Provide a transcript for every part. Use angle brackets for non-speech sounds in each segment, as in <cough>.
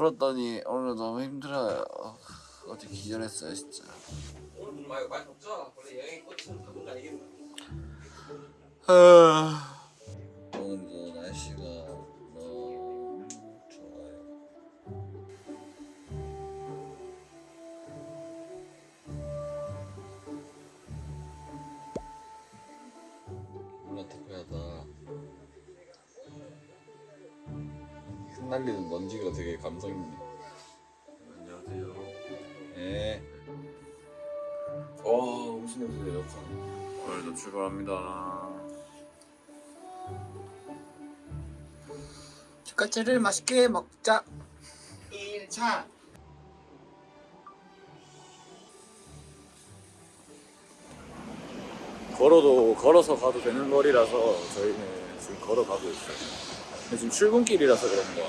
걸었더니 오늘 너무 힘들어요. 어, 어제 기절했어요 진짜. 오늘 많이 덥죠? 원래 여행이 꽃은 덥은 거 아니겠나? 흩날리는 먼지가 되게 감성 있네. 안녕하세요. 네. 와 무슨 냄새 역한. 오늘도 출발합니다. 치카치를 맛있게 먹자 1차 걸어도 걸어서 가도 되는 거리라서 저희는 지금 걸어가고 있어요. 지금 출근길이라서 그런가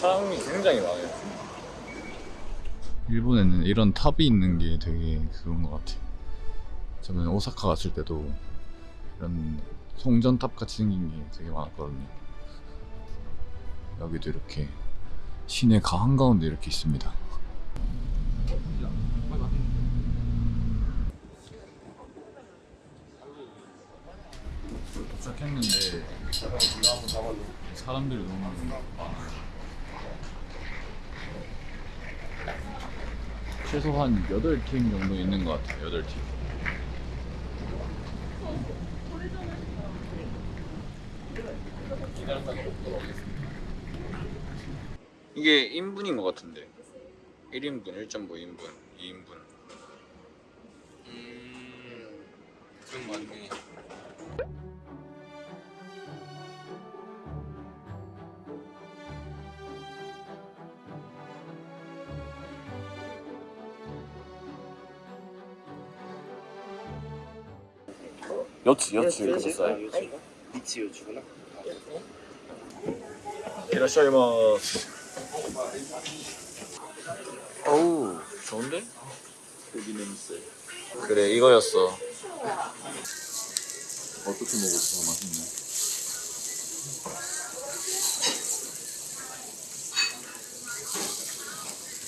사람이 굉장히 많아요. 일본에는 이런 탑이 있는 게 되게 그런 것 같아요. 저는 오사카 갔을 때도 이런 송전탑 같이 생긴 게 되게 많았거든요. 여기도 이렇게 시내 가 한가운데 이렇게 있습니다. 도착했는데 사람들이 너무 많아. 최소 한 8팀 정도 있는 것 같아요. 8팀. 이게 인분인 것 같은데 1인분, 1.5인분, 2인분 음... 거 같네 여치, 여치 이렇게 줬어요? 미치. 요추구나. 이라시아이마스 어우. 좋은데? 고기 냄새 그래 이거였어. 어떻게 먹었어? 맛있네.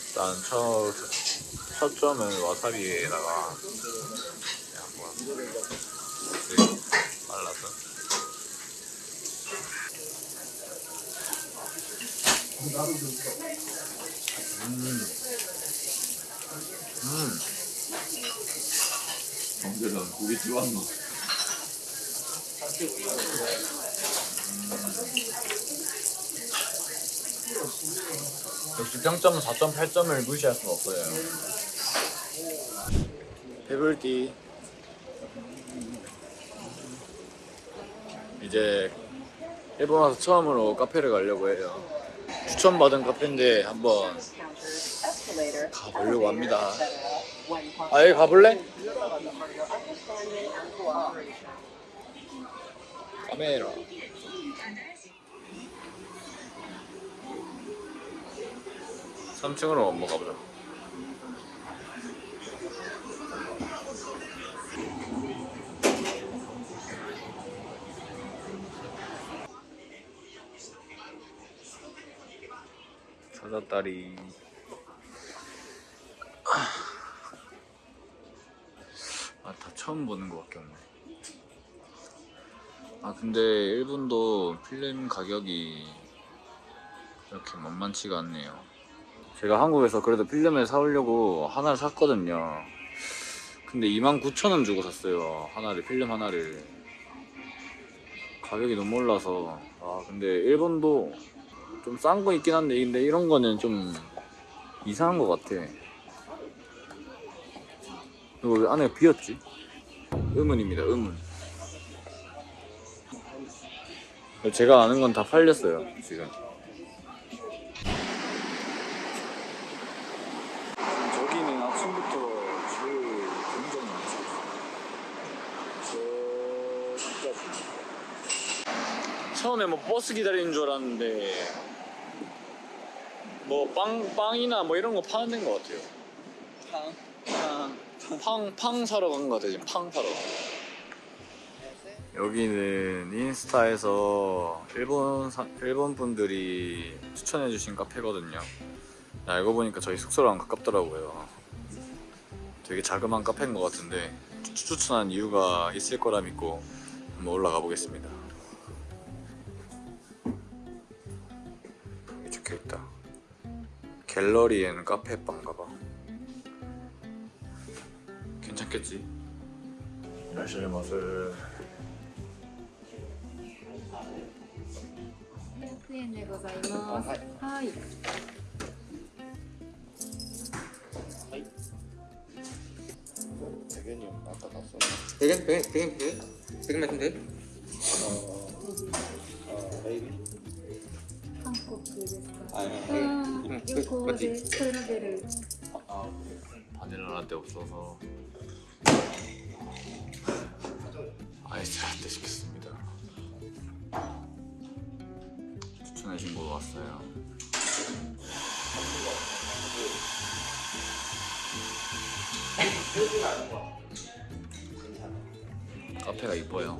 일단 첫, 첫 점은 와사비에다가 그냥 한번 이렇게 말라서 음. 언제는 고기 찌왔노? 역시 평점은 4.8점을 무시할 수는 없어요. 배불띠. 이제 일본 와서 처음으로 카페를 가려고 해요. 추천받은 카페인데 한번 가보려고 합니다. 아, 여기 가볼래? 카메라. 삼층으로 한번 가보자. 찾았다리. 아, 다 처음 보는 것 밖에 없네. 아, 근데 일본도 필름 가격이 이렇게 만만치가 않네요. 제가 한국에서 그래도 필름을 사오려고 하나를 샀거든요. 근데 29,000원 주고 샀어요. 하나를, 필름 하나를. 가격이 너무 올라서. 아, 근데 일본도 좀 싼 거 있긴 한데, 근데 이런 거는 좀 이상한 것 같아. 이거 왜 안에 비었지? 의문입니다, 의문. 제가 아는 건 다 팔렸어요, 지금. 저기는 아침부터 줄 굉장히 많죠. 저기까지. 처음에 뭐 버스 기다리는 줄 알았는데 뭐 빵, 빵이나 뭐 이런 거 파는 데인 것 같아요. 팡, 팡. 팡, 팡 사러 간 것 같아요. 지금 팡 사러. 여기는 인스타에서 일본 사- 일본 분들이 추천해주신 카페거든요. 알고 보니까 저희 숙소랑 가깝더라고요. 되게 자그마한 카페인 것 같은데 추- 추천한 이유가 있을 거라 믿고 한번 올라가 보겠습니다. 갤러리엔 카페 빵가봐 괜찮겠지? 날씨의 맛을 네, 네, 고자이마스. 하이. 대견이 아까 봤어. 대견, 대견, 대견, 대견, 대견 같은데? 어, 어, 베이비. 한국 그 아니, 아니. 응, 요거 그, 맞지? 네, 콜라베를. 아, 아 바닐라 라떼 없어서. 아이스 라떼 시켰습니다. 추천해준 거 왔어요. 카페가 이뻐요.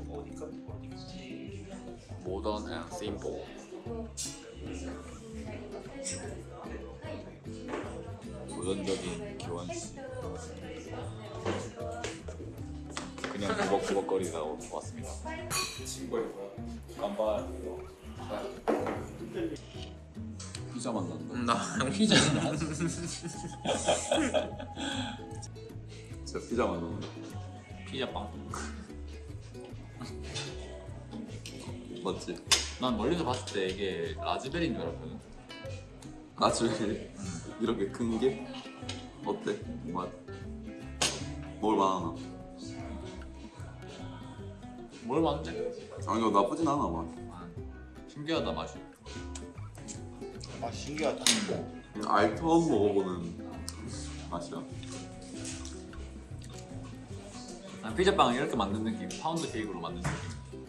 모던 앤 심플 도전적인 교환씨. 그냥 구벅구벅거리다 왔습니다. 깜빡 피자 만난다 나 피자. <laughs> 진짜 피자 만난다 피자빵. 맞지? 난 멀리서 봤을 때 이게 라즈베리인 줄 알았거든. 나중에 이렇게 큰 게 어때? 맛? 먹을 만하나? 뭘 봤는데? 아니 너 나쁘진 않아 맛 신기하다 맛이 아 신기하다. 그냥 알 처음 먹어보는 맛이야 난 피자빵을 이렇게 만든 느낌 파운드 케이크로 만든 느낌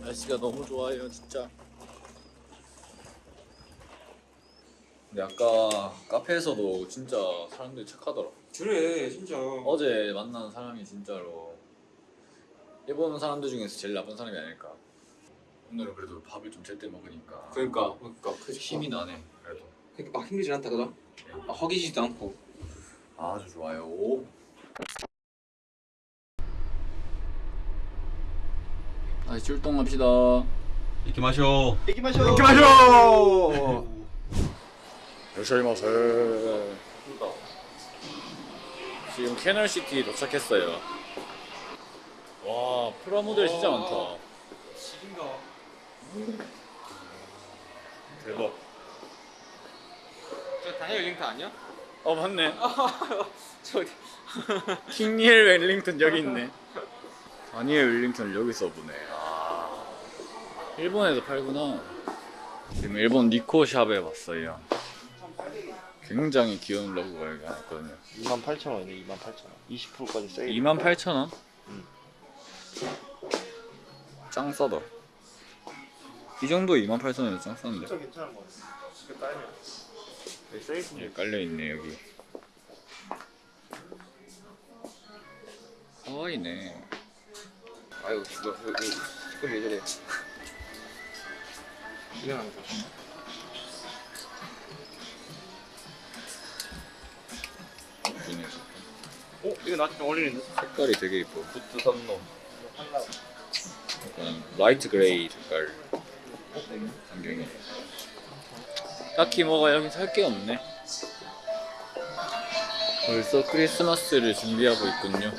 날씨가 너무 좋아요 진짜 근데 아까 카페에서도 진짜 사람들이 착하더라. 그래 진짜. 어제 만난 사람이 진짜로 일본 사람들 중에서 제일 나쁜 사람이 아닐까. 오늘은 그래도 밥을 좀 제때 먹으니까 그러니까 그러니까 그 힘이 나네 그래도. 그러니까 막 힘들진 않다 그죠? 아, 허기지도 않고. 아주 좋아요. 다시 출동합시다. 行きましょう. 行きましょう. 行きましょう 요시마세 지금 캐널시티 도착했어요. 와 프라모델 진짜 많다. 지인가? 대박. 저 다니엘 링크 아니야? 어 맞네. <laughs> 저 <laughs> 킹니엘 웰링턴 여기 있네. 다니엘 웰링턴을 여기서 보네. 아 일본에서 팔구나. 지금 일본 니코샵에 왔어요 굉장히 귀여운 로고가 여기 하나 있거든요 28,000원이네. 28,000원. 20%까지 세일. 28,000원? 응. 짱 싸다 이 정도 28,000원이면 짱 싼데 진짜 괜찮은 거 같아. 이거 깔면. 여기 세일. 여기 깔려있네 여기 하와이네 아유 이거 이거 이거 왜 저래? 미안합니 어 이거 나한테 좀 어울리는데. 색깔이 되게 이뻐. 부트 선놈 약간 light gray 색깔 안경이 딱히 뭐가 여기 살 게 없네. 벌써 크리스마스를 준비하고 있군요.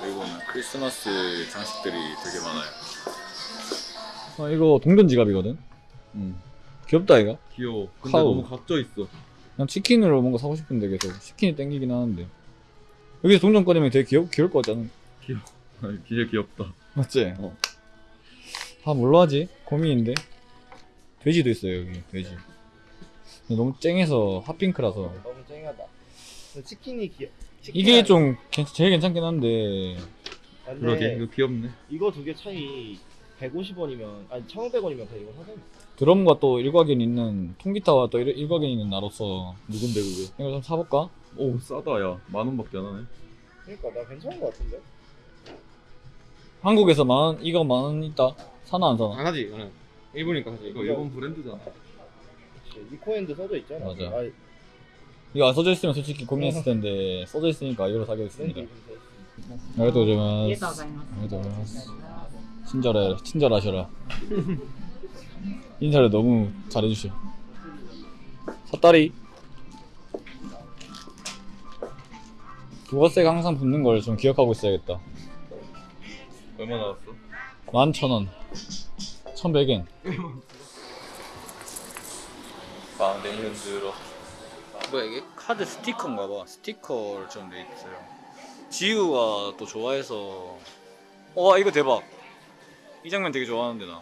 그리고는 크리스마스 장식들이 되게 많아요. 아 이거 동전 지갑이거든? 음. 귀엽다 이거. 귀여워. 근데 카우. 너무 각져 있어 난 치킨으로 뭔가 사고 싶은데 계속 치킨이 땡기긴 하는데 여기서 동전 꺼내면 되게 귀여, 귀여울 것 같잖아 아니, 진짜 귀엽다 맞지? 어. 아 뭘로 하지? 고민인데 돼지도 있어요 여기 돼지 너무 쨍해서 핫핑크라서 너무 쨍하다. 치킨이 귀여. 이게 좀 괜- 제일 괜찮긴 한데 그러게 이거 귀엽네 이거 두 개 차이 150원이면 아니 1,500원이면 그냥 이거 사자. 드럼과 또 일가견 있는 통기타와 또 일, 가견 있는 나로서 누군데 그게? 이거 좀 사볼까? 오 싸다 야 만 원밖에 안 하네. 그니까 나 괜찮은 거 같은데? 한국에서 만원 이거 만 원 있다. 사나 안 사나? 안 하지 나는. 일본이니까 하지. 이거 일본 브랜드잖아. 니코앤드 써져 있잖아. 맞아. 아이. 이거 안 써져 있으면 솔직히 고민했을 텐데 써져 있으니까 이걸로 사게 됐습니다. ありがとうございます ありがとうございます 친절해 친절하셔라. <laughs> 인사를 너무 잘해주셔. 삿다리. 부가세가 항상 붙는 걸 좀 기억하고 있어야겠다. 얼마 나왔어? 11,000원. 1,100엔. 파운데이션으로. 뭐야 이게? 카드 스티커인가 봐. 스티커를 좀 돼 있어요. 지우가 또 좋아해서. 와 이거 대박. 이 장면 되게 좋아하는데 나.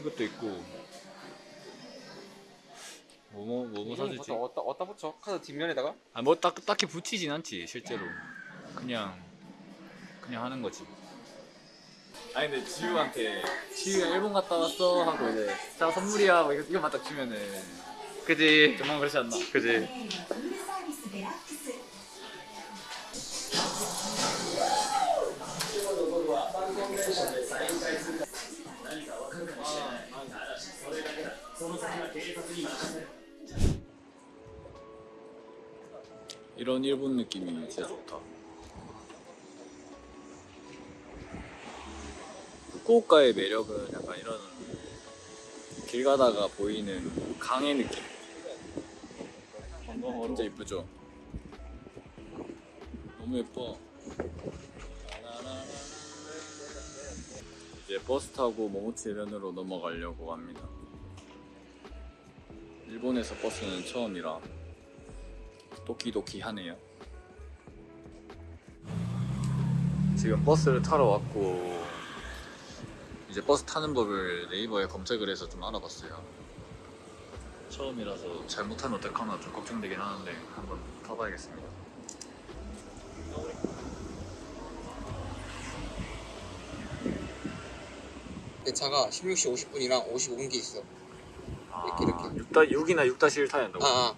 이것도 있고. 뭐뭐 뭐뭐 사주지? 어디다 어디다 붙여 카드 뒷면에다가 아 뭐 딱 딱히 붙이진 않지 실제로. 그냥 그냥 하는 거지. 아니 근데 지우한테 지우가 일본 갔다 왔어 하고 이제 자 선물이야 뭐 이거 이거만 딱 주면은 그지 정말 그렇지 않나? 그지 이런 일본 느낌이 진짜 좋다. 후쿠오카의 매력은 약간 이런 길 가다가 보이는 강의 느낌. 진짜 이쁘죠? 너무 예뻐. 이제 버스 타고 모모치 해변으로 넘어가려고 합니다. 일본에서 버스는 처음이라 도끼도끼 하네요. 지금 버스를 타러 왔고 이제 버스 타는 법을 네이버에 검색을 해서 좀 알아봤어요. 처음이라서 잘못하면 어떡하나 좀 걱정되긴 하는데 한번 타봐야겠습니다. 내 차가 16시 50분이랑 55분기 있어 이렇게, 이렇게. 6다 6이나 6-1 타야 한다고? 아 아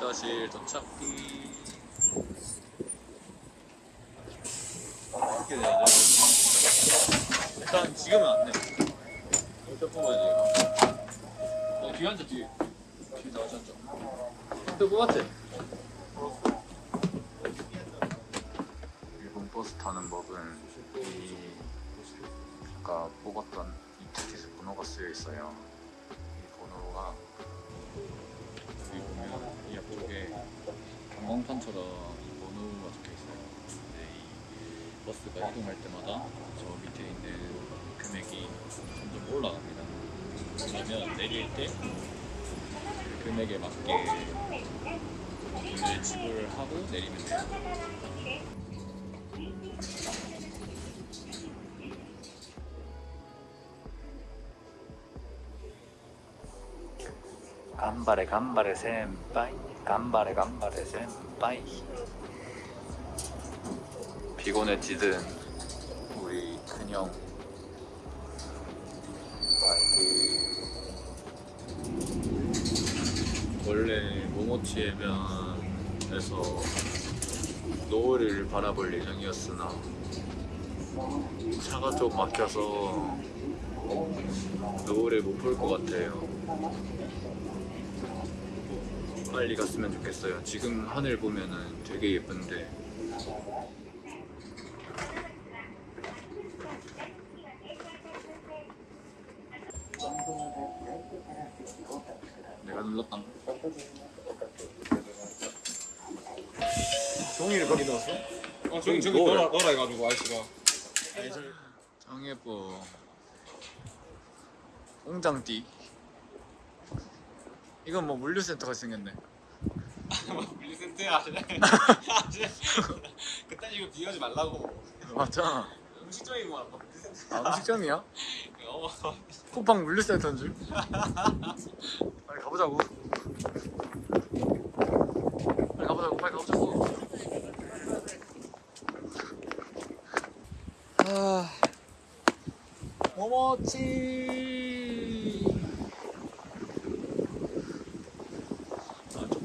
다시 도착기 어떻게 돼야 돼? 일단 지금은 안 돼. 일단 뽑아야지. 어, 뒤에 앉아 뒤에. 뒤에 다 같이 앉아. 또 뽑았지? 일본 버스 타는 법은 이 아까 뽑았던 이 티켓에 번호가 쓰여 있어요. 이 번호가 여기 보면 이 앞쪽에 경광판처럼 이 번호가 적혀 있어요. 근데 이 버스가 이동할 때마다 저 밑에 있는 금액이 점점 올라갑니다. 그러면 내릴 때 금액에 맞게 돈을 지불하고 내리면 돼요. 간발에 간발에 센빠이. 간발에 간발에 센빠이. 피곤해지든 우리 큰형. 원래 모모치 해변에서 노을을 바라볼 예정이었으나 차가 좀 막혀서 노을을 못 볼 것 같아요 빨리 갔으면 좋겠어요. 지금 하늘 보면은 되게 예쁜데. 내가 눌렀다. 종이를 거기 넣었어? 어 저기 저기? 넣어라 넣어라 해가지고 아저씨가 짱 예뻐. 웅장띠. 이건 뭐 물류센터 같이 생겼네. 물리센터야 <laughs> 그딴 식으로 비교하지 말라고 맞잖아. 음식점이고 말고 물리센터 아, 음식점이야? <laughs> 어 쿠팡 물류센터인 줄? 빨리 가보자고. 빨리 가보자고, 빨리 가보자고. 아, 모모치.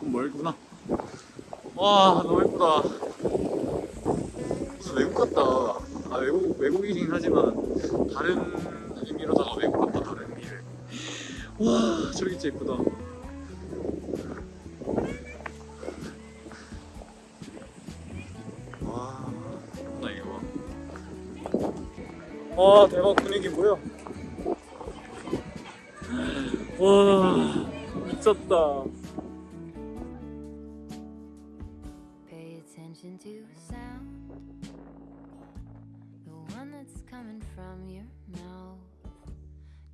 너무 예쁘구나. 와 너무 예쁘다. 무슨 외국 같다. 아 외국 외국이긴 하지만 다른 의미로다가 외국 같다 다른 의미를. 와 저기 진짜 예쁘다. 와나 이거 봐. 와 대박 분위기 뭐야? 와 미쳤다.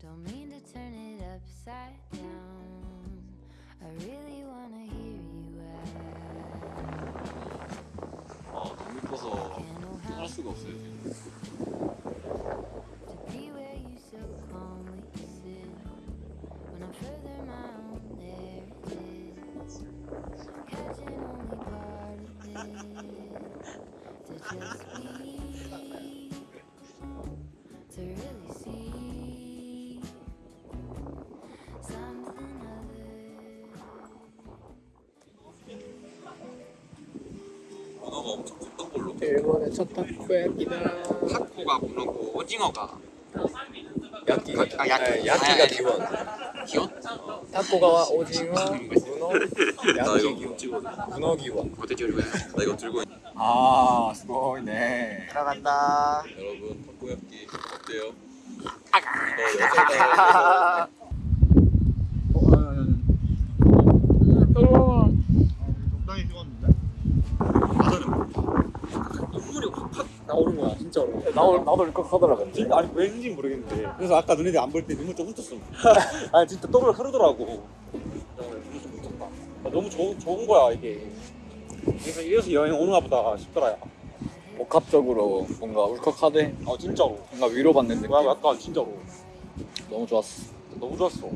Don't mean to turn it upside down. I really wanna hear you out. 아 너무 예뻐서 Can't know 할 how 수가 없어요. 지금. to be where you so calmly sit. When I'm further mound, there it is. Catching only part of it. To just be. 첫 타코야끼다. 타코가 문어고 오징어가 야끼. 아, 야끼. 야끼가 아, 기원. 기원? 타코가 오징어, 문어, 나 야끼 기원. 문어 기원. 어때 지금 나 이거 들고 있... 아 스고이네. 들어간다. 여러분 탁구야끼 어때요? 적당히 <laughs> 찍었는데? 눈물이 확 나오는 거야 진짜로. 나도 나도 일컥 하더라 근데. 진짜 아니 왠지 모르겠는데. 그래서 아까 너네들 안 볼 때 눈물 좀 훑었어. <laughs> 아니 진짜 떡을 흐르더라고. 야, 눈물 좀 훑었다. 아, 너무 좋, 좋은 거야 이게. 그래서 이래서 여행 오는가 보다 싶더라. 야. 복합적으로 뭔가 울컥하대. 아 진짜로. 뭔가 위로받는 느낌. 뭐야 약간 진짜로. 너무 좋았어. 너무 좋았어.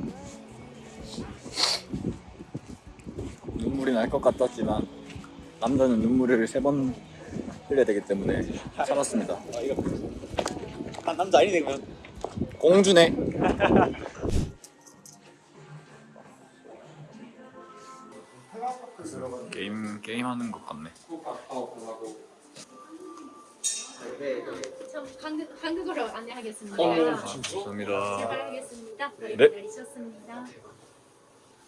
눈물이 날 것 같았지만 남자는 눈물을 세번 흘려야 되기 때문에 참았습니다. 아 이거 난 남자 아니네 그러면. 공주네. 게임 게임 하는 것 같네. 저 한국, 한국어로 안내하겠습니다. 감사합니다. 출발하겠습니다. 네. 기다리셨습니다.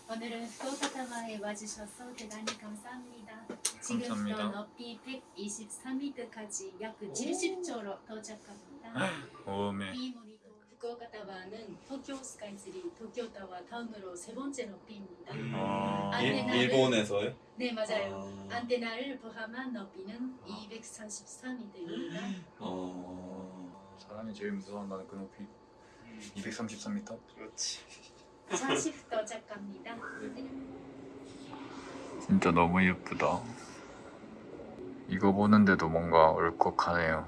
오늘은 도사타마에 와주셔서 대단히 감사합니다. 지금부터. 높이 123m까지 약 70초로 도착합니다. <laughs> 오메. 이 모니터 후쿠오카 타와는 도쿄 스카이ツリー, 도쿄 타와 다음으로 세 번째 높이입니다. 아, 안테나는- 일본에서요? 네 맞아요. 아. 안테나를 포함한 높이는 243m입니다. 어... 사람이 제일 무서워한다는 그 높이 233m. 그렇지. 도착합니다. 진짜 너무 예쁘다. 이거 보는데도 뭔가 울컥하네요.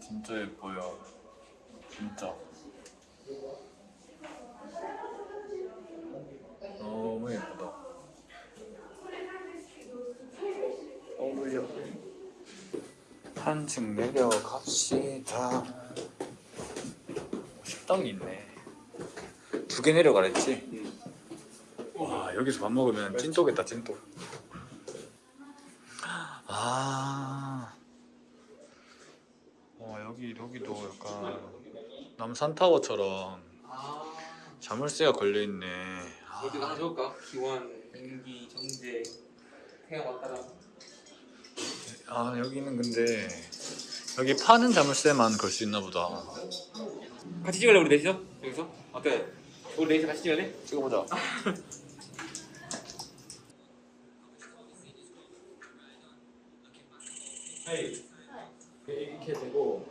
진짜 예뻐요. 진짜. 너무 예쁘다. 너무 좋아. 한층 내려갑시다. 식당이 있네. 두 개 내려가랬지? 와 여기서 밥 먹으면 찐또겠다 찐또. 아. 와 여기 여기도 약간 남산타워처럼 자물쇠가 걸려 있네. 어디 하나 적을까? 기원, 연기, 정제, 태양 왔다 갔다. 아 여기는 근데 여기 파는 자물쇠만 걸 수 있나 보다. 같이 찍을래 우리 넷이서? 여기서? 어때? 우리 넷이서 같이 찍을래? 찍어보자. 이렇게 되고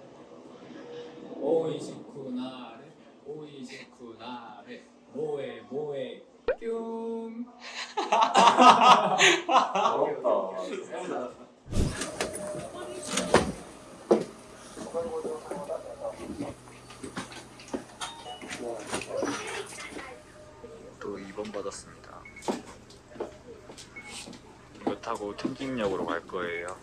오이시쿠나레 오이시쿠나레 모에 모에 뀨 <laughs> <laughs> 또 2번 받았습니다 이거 타고 텐진역으로 갈 거예요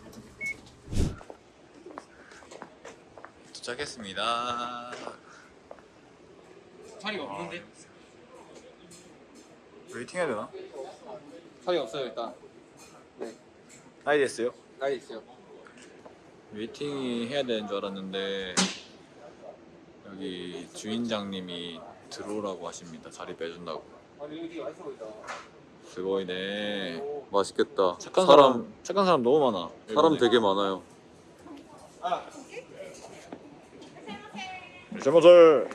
도착했습니다 자리가 없는데? waiting 해야 되나? 사이 없어요 일단. 아이 됐어요? 나이 있어요. waiting이 해야 되는 줄 알았는데 여기 주인장님이 들어오라고 하십니다. 자리 빼준다고. すごいね. 맛있겠다. 착한 사람 사람, 착한 사람 너무 많아. 사람 일본에. 되게 많아요. 잘못을.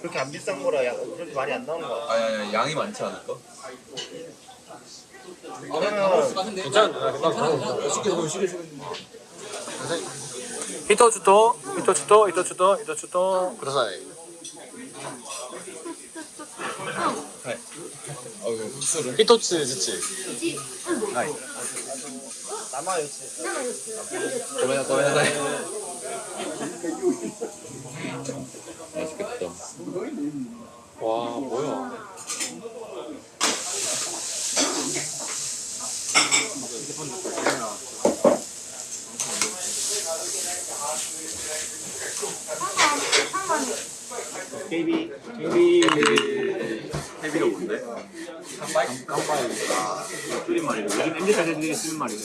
그렇게 안 비싼 거라 야, 그렇게 많이 안 나오는 거 같아. 아니 아니 양이 많지 않을까? 그러면 히토츠토, 히토츠토, 히토츠토, 히토츠토. 그다사이. 히토츠 지치. 남아요 지. 고메나 고메나사이. 맛있겠다. 와 뭐야? 베이비. 헤비가 뭔데? 줄임말이고 요즘 MZ 세대들이 쓰는 말이고.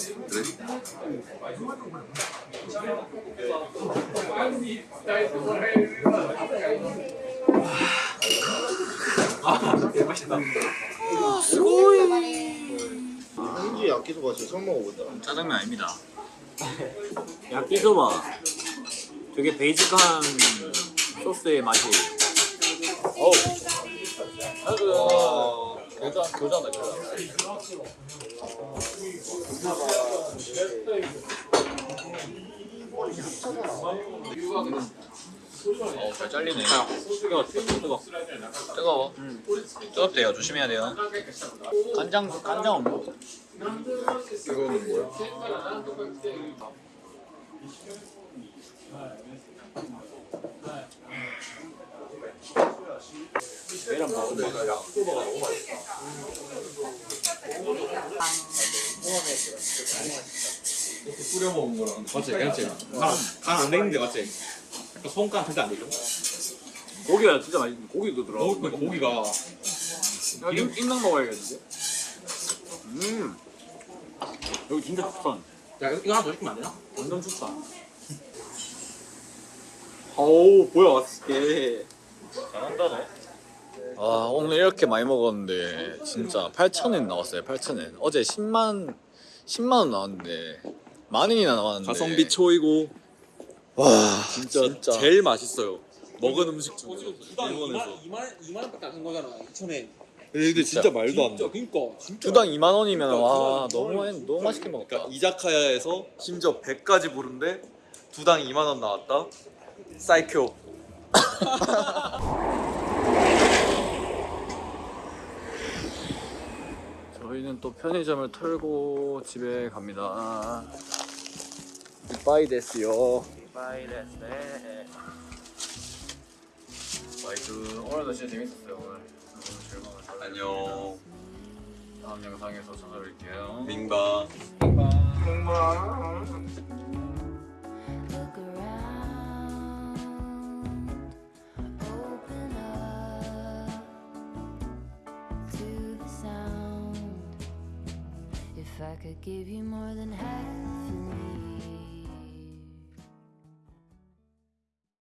그래? 현지 야끼소바 진짜 처음 먹어본다. 짜장면 아닙니다. 야끼소바. 되게 베이직한 소스의 맛이. 어우. 아, 그 교자 교자다 교자. 어, 잘 잘리네. 뜨거워, 뜨거워. 뜨거워. 뜨겁대요. 조심해야 돼요. 간장, 간장 없나? 이거는 뭐야? 계란 먹 어. 뿌려 먹은 거랑 맞지, 맞지. 간안 되는데 맞지? 약간 손간 절대 안 되죠? 고기가 진짜 맛있어. 고기도 들어. 먹을 거니까 고기가 기름 띵당 먹어야겠는데. 음. 여기 진짜 추천. 야 이거 하나 더 시키면 안 되나? 완전 추천. 어우 뭐야 맛있게. 잘한다네. 아 오늘 이렇게 많이 먹었는데 진짜 8,000엔 나왔어요. 8,000엔. 어제 10만 10만 원 나왔는데 만 원이나 나왔는데. 가성비 초이고 와 진짜, 진짜. 제일 맛있어요. 먹은 음식 중에 두당 일본에서. 2만 2만 2만 원밖에 안한 거잖아. 2천에. 근데 진짜 말도 안 돼. 진짜 그러니까 진짜. 두당 2만 원이면 와 너무 너무 맛있게 먹었다. 그러니까 이자카야에서 심지어 100까지 부른데 두당 2만 원 나왔다. 사이쿄. <laughs> 저희는 또 편의점을 털고 집에 갑니다. 바이 데스요. 바이 데스. 바이크 오늘도 진짜 재밌었어요 오늘. 오늘 즐거운 안녕. 다음 영상에서 찾아뵐게요. 밍바. Look If I could give you more than half